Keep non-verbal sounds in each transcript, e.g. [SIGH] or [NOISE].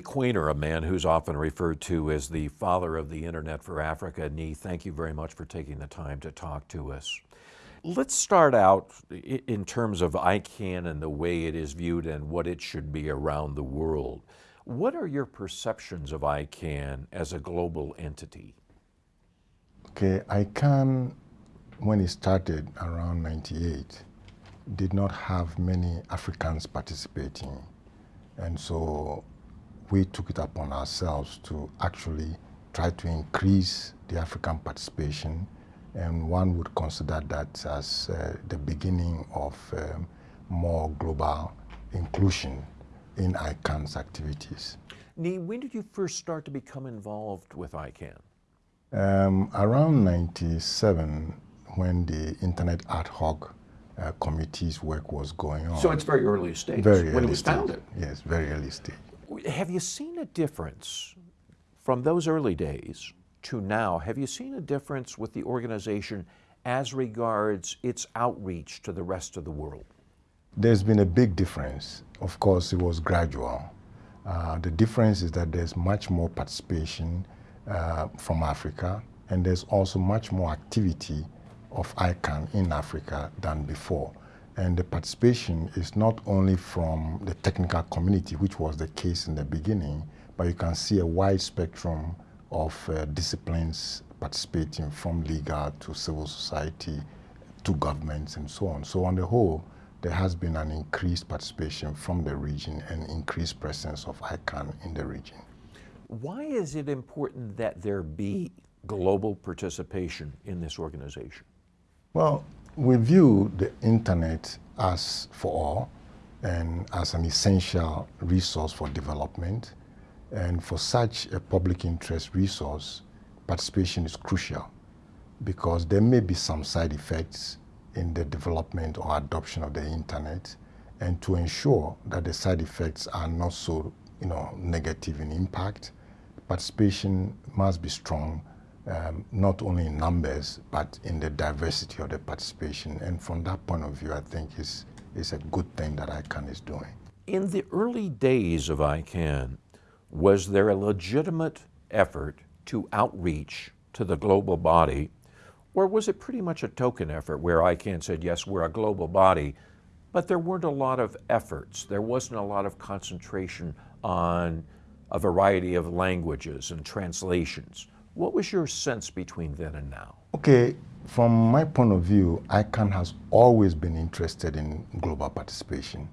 Quaynor, a man who's often referred to as the father of the internet for Africa. Nii, thank you very much for taking the time to talk to us. Let's start out in terms of ICANN and the way it is viewed and what it should be around the world. What are your perceptions of ICANN as a global entity? Okay, ICANN, when it started around 98, did not have many Africans participating. And so we took it upon ourselves to actually try to increase the African participation and one would consider that as uh, the beginning of um, more global inclusion in ICANN's activities. Nii, when did you first start to become involved with ICANN? Um, around 97, when the Internet Ad Hoc uh, Committee's work was going on. So it's very early stage, very when early it was founded. Yes, very early stage. Have you seen a difference from those early days to now? Have you seen a difference with the organization as regards its outreach to the rest of the world? There's been a big difference. Of course, it was gradual. Uh, the difference is that there's much more participation uh, from Africa, and there's also much more activity of ICANN in Africa than before. And the participation is not only from the technical community, which was the case in the beginning, but you can see a wide spectrum of uh, disciplines participating from legal to civil society to governments and so on. So on the whole, there has been an increased participation from the region and increased presence of ICANN in the region. Why is it important that there be global participation in this organization? Well, we view the internet as for all and as an essential resource for development. And for such a public interest resource, participation is crucial because there may be some side effects in the development or adoption of the internet and to ensure that the side effects are not so you know, negative in impact, participation must be strong um, not only in numbers, but in the diversity of the participation. And from that point of view, I think it's, it's a good thing that ICANN is doing. In the early days of ICANN, was there a legitimate effort to outreach to the global body, or was it pretty much a token effort where ICANN said, yes, we're a global body, but there weren't a lot of efforts. There wasn't a lot of concentration on a variety of languages and translations. What was your sense between then and now? Okay, from my point of view, ICANN has always been interested in global participation.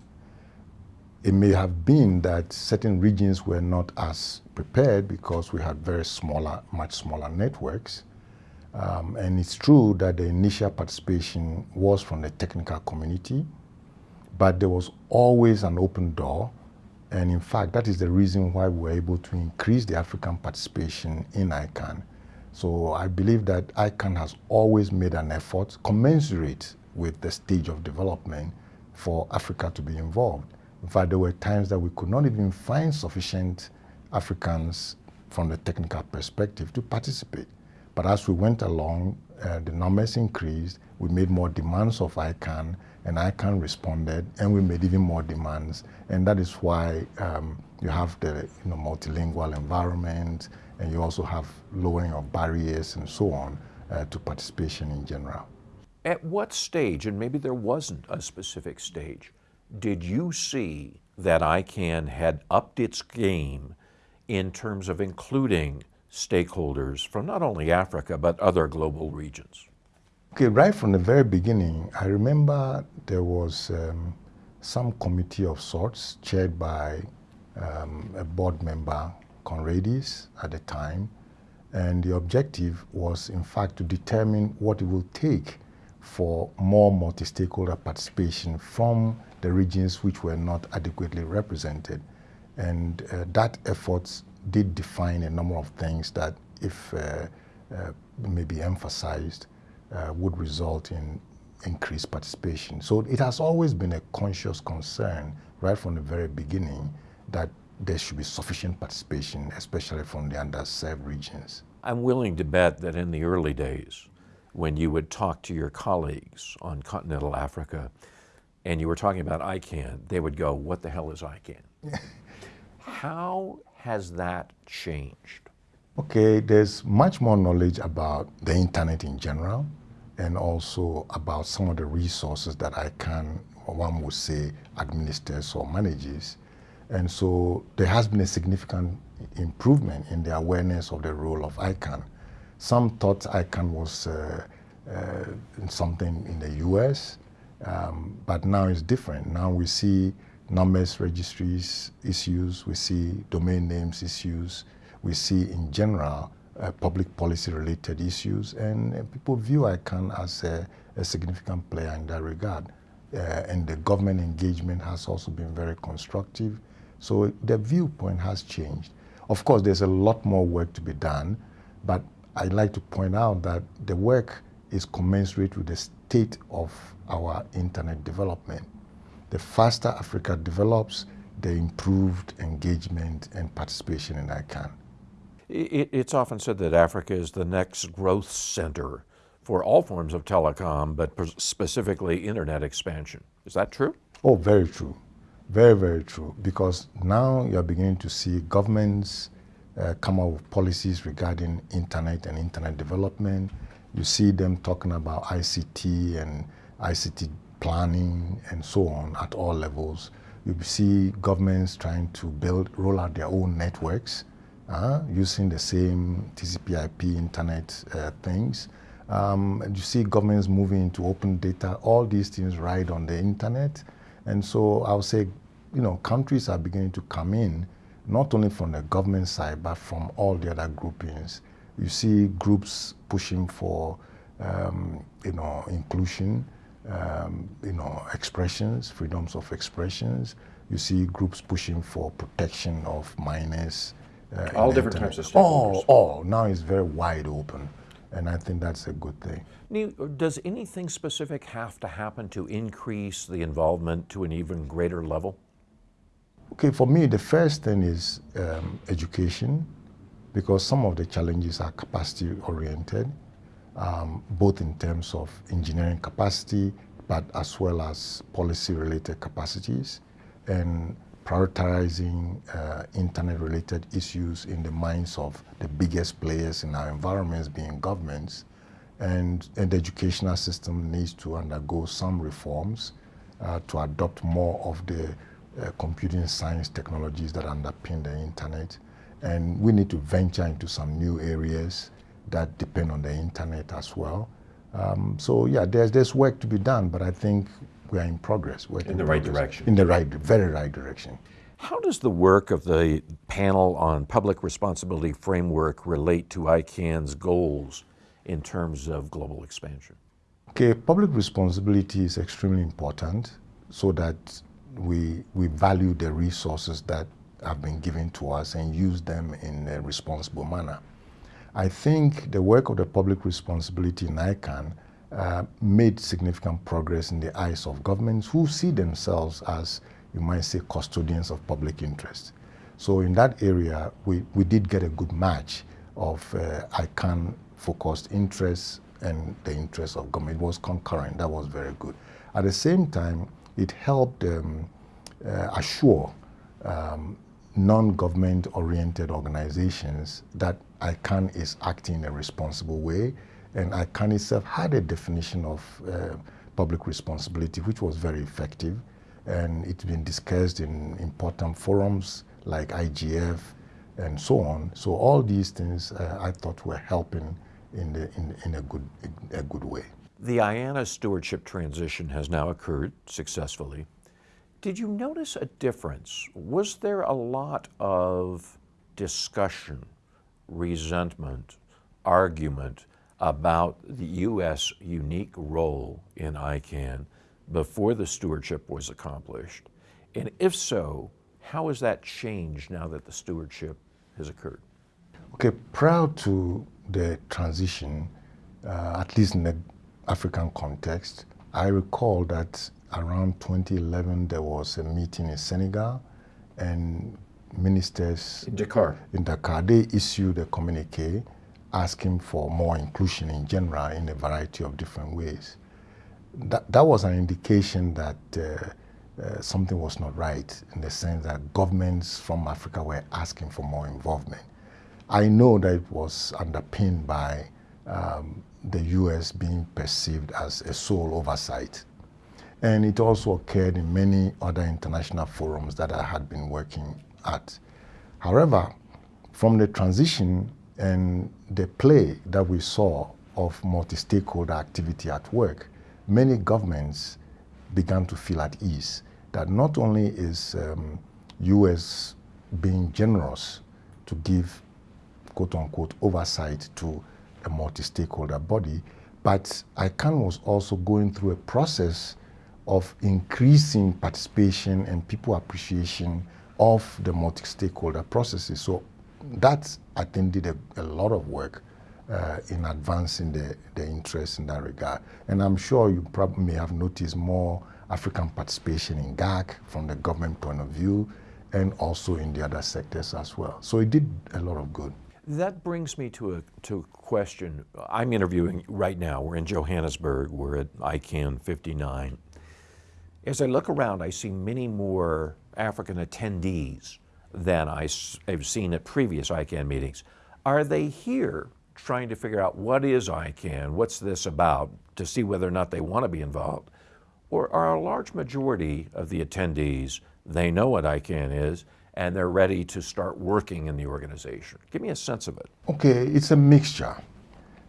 It may have been that certain regions were not as prepared because we had very smaller, much smaller networks. Um, and it's true that the initial participation was from the technical community, but there was always an open door and in fact, that is the reason why we were able to increase the African participation in ICANN. So I believe that ICANN has always made an effort commensurate with the stage of development for Africa to be involved. In fact, there were times that we could not even find sufficient Africans from the technical perspective to participate. But as we went along, uh, the numbers increased, we made more demands of ICANN, and ICANN responded, and we made even more demands. And that is why um, you have the you know, multilingual environment, and you also have lowering of barriers and so on uh, to participation in general. At what stage, and maybe there wasn't a specific stage, did you see that ICANN had upped its game in terms of including stakeholders from not only Africa, but other global regions? Okay, right from the very beginning, I remember there was um, some committee of sorts chaired by um, a board member, Conradis, at the time, and the objective was, in fact, to determine what it will take for more multi-stakeholder participation from the regions which were not adequately represented. And uh, that effort did define a number of things that, if uh, uh, maybe emphasized, uh, would result in increased participation. So it has always been a conscious concern right from the very beginning that there should be sufficient participation, especially from the underserved regions. I'm willing to bet that in the early days, when you would talk to your colleagues on continental Africa and you were talking about ICANN, they would go, what the hell is ICANN? [LAUGHS] How has that changed? Okay, there's much more knowledge about the internet in general and also about some of the resources that ICANN, one would say, administers or manages. And so there has been a significant improvement in the awareness of the role of ICANN. Some thought ICANN was uh, uh, something in the US, um, but now it's different. Now we see numbers registries issues, we see domain names issues, we see in general uh, public policy related issues, and uh, people view ICANN as a, a, significant player in that regard. Uh, and the government engagement has also been very constructive. So the viewpoint has changed. Of course, there's a lot more work to be done, but I'd like to point out that the work is commensurate with the state of our internet development. The faster Africa develops, the improved engagement and participation in ICANN. It's often said that Africa is the next growth center for all forms of telecom, but specifically internet expansion. Is that true? Oh, very true. Very, very true. Because now you're beginning to see governments uh, come up with policies regarding internet and internet development. You see them talking about ICT and ICT planning and so on at all levels. You see governments trying to build, roll out their own networks uh, using the same TCP/IP internet uh, things. Um, you see governments moving into open data. All these things ride on the internet, and so I would say, you know, countries are beginning to come in, not only from the government side, but from all the other groupings. You see groups pushing for, um, you know, inclusion, um, you know, expressions, freedoms of expressions. You see groups pushing for protection of minors, uh, all different internet. types of stakeholders. All, all. Now it's very wide open, and I think that's a good thing. Does anything specific have to happen to increase the involvement to an even greater level? Okay, for me, the first thing is um, education, because some of the challenges are capacity oriented, um, both in terms of engineering capacity, but as well as policy related capacities. And prioritizing uh, internet-related issues in the minds of the biggest players in our environments, being governments, and, and the educational system needs to undergo some reforms uh, to adopt more of the uh, computing science technologies that underpin the internet. And we need to venture into some new areas that depend on the internet as well. Um, so yeah, there's, there's work to be done, but I think we are in progress. in, in the right direction. In the right, very right direction. How does the work of the panel on public responsibility framework relate to ICANN's goals in terms of global expansion? Okay, public responsibility is extremely important so that we, we value the resources that have been given to us and use them in a responsible manner. I think the work of the public responsibility in ICANN uh, made significant progress in the eyes of governments who see themselves as, you might say, custodians of public interest. So in that area, we, we did get a good match of uh, ICANN focused interests and the interests of government. It was concurrent. That was very good. At the same time, it helped um, uh, assure um, non-government oriented organizations that ICANN is acting in a responsible way and ICANN itself had a definition of uh, public responsibility, which was very effective. And it's been discussed in important forums like IGF and so on. So all these things uh, I thought were helping in, the, in, in a, good, a good way. The IANA stewardship transition has now occurred successfully. Did you notice a difference? Was there a lot of discussion, resentment, argument about the U.S. unique role in ICANN before the stewardship was accomplished? And if so, how has that changed now that the stewardship has occurred? Okay, prior to the transition, uh, at least in the African context, I recall that around 2011 there was a meeting in Senegal and ministers in Dakar. In Dakar, they issued a communique asking for more inclusion in general in a variety of different ways. That, that was an indication that uh, uh, something was not right in the sense that governments from Africa were asking for more involvement. I know that it was underpinned by um, the US being perceived as a sole oversight. And it also occurred in many other international forums that I had been working at. However, from the transition and the play that we saw of multi-stakeholder activity at work, many governments began to feel at ease that not only is um, U.S. being generous to give quote unquote oversight to a multi-stakeholder body, but ICANN was also going through a process of increasing participation and people appreciation of the multi-stakeholder processes. So that I think did a, a lot of work uh, in advancing the, the interest in that regard. And I'm sure you probably may have noticed more African participation in GAC from the government point of view and also in the other sectors as well. So it did a lot of good. That brings me to a, to a question. I'm interviewing right now. We're in Johannesburg. We're at ICANN 59. As I look around, I see many more African attendees than I've seen at previous ICANN meetings. Are they here trying to figure out what is ICANN, what's this about, to see whether or not they want to be involved? Or are a large majority of the attendees, they know what ICANN is, and they're ready to start working in the organization? Give me a sense of it. Okay, it's a mixture.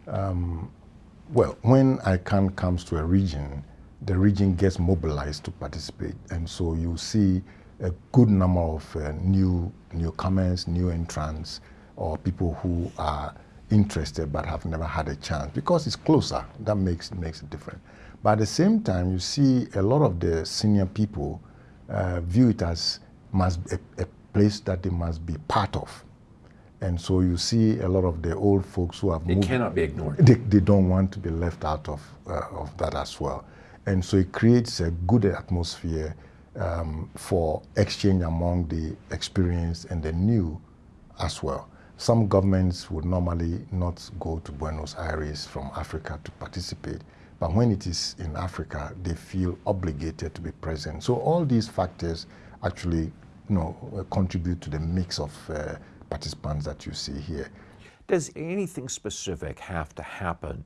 Um, well, when ICANN comes to a region, the region gets mobilized to participate, and so you see a good number of uh, new newcomers, new entrants, or people who are interested but have never had a chance because it's closer. That makes makes a difference. But at the same time, you see a lot of the senior people uh, view it as must a, a place that they must be part of. And so you see a lot of the old folks who have it moved. It cannot be ignored. They, they don't want to be left out of, uh, of that as well. And so it creates a good atmosphere um, for exchange among the experienced and the new as well. Some governments would normally not go to Buenos Aires from Africa to participate, but when it is in Africa, they feel obligated to be present. So all these factors actually you know, contribute to the mix of uh, participants that you see here. Does anything specific have to happen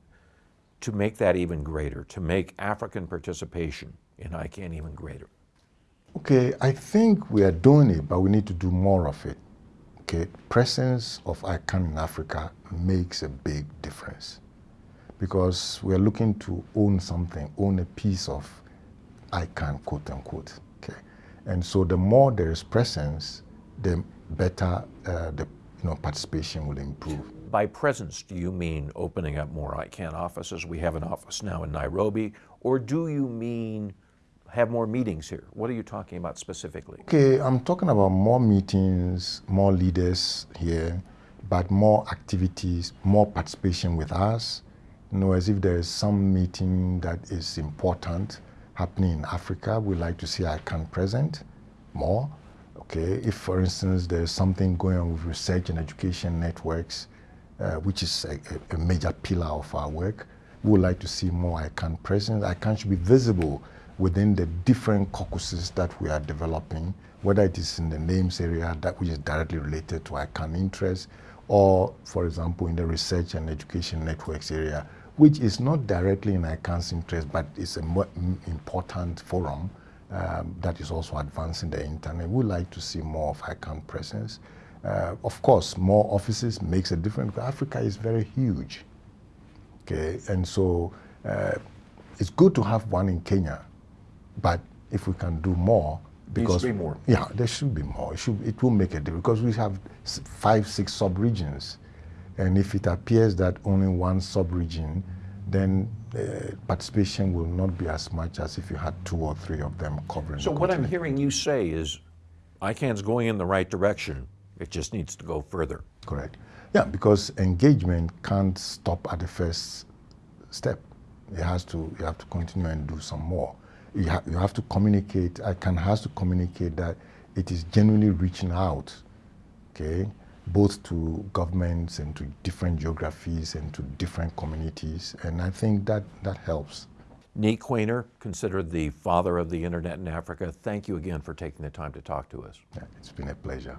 to make that even greater, to make African participation in ICANN even greater? Okay, I think we are doing it, but we need to do more of it. Okay, presence of ICANN in Africa makes a big difference because we are looking to own something, own a piece of ICANN, quote unquote. Okay, and so the more there is presence, the better uh, the you know, participation will improve. By presence, do you mean opening up more ICANN offices? We have an office now in Nairobi. Or do you mean have more meetings here? What are you talking about specifically? Okay, I'm talking about more meetings, more leaders here, but more activities, more participation with us. You know, as if there is some meeting that is important happening in Africa, we like to see ICANN present more. Okay, if for instance there's something going on with research and education networks, uh, which is a, a, major pillar of our work. We would like to see more ICANN presence. ICANN should be visible within the different caucuses that we are developing, whether it is in the names area that which is directly related to ICANN interests, or for example in the research and education networks area, which is not directly in ICANN's interest, but is a more important forum um, that is also advancing the internet. We would like to see more of ICANN presence. Uh, of course, more offices makes a difference. Africa is very huge. Okay, and so uh, it's good to have one in Kenya, but if we can do more, because be more. yeah, there should be more. It should it will make a difference because we have five, six sub-regions, and if it appears that only one sub-region, then uh, participation will not be as much as if you had two or three of them covering. So what I'm hearing you say is, ICANN's going in the right direction it just needs to go further. Correct. Yeah, because engagement can't stop at the first step. It has to, you have to continue and do some more. You, ha you have to communicate, ICANN has to communicate that it is genuinely reaching out, okay, both to governments and to different geographies and to different communities. And I think that, that helps. Nii Quaynor, considered the father of the internet in Africa, thank you again for taking the time to talk to us. Yeah, it's been a pleasure.